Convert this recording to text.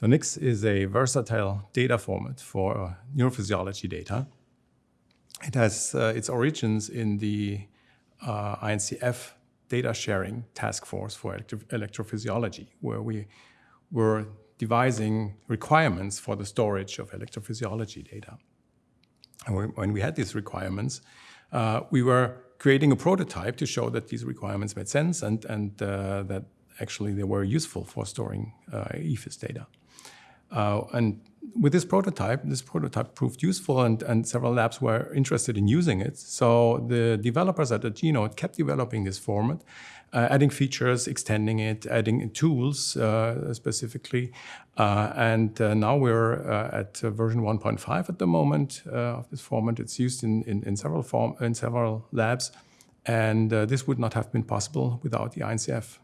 So NIX is a versatile data format for neurophysiology data. It has uh, its origins in the uh, INCF data sharing task force for electro electrophysiology, where we were devising requirements for the storage of electrophysiology data. And when we had these requirements, uh, we were creating a prototype to show that these requirements made sense and, and uh, that actually they were useful for storing uh, ephys data. Uh, and with this prototype, this prototype proved useful and, and several labs were interested in using it. So the developers at the G-Node kept developing this format, uh, adding features, extending it, adding tools uh, specifically. Uh, and uh, now we're uh, at version 1.5 at the moment of this format. It's used in, in, in, several form in several labs. And this would not have been possible without the INCF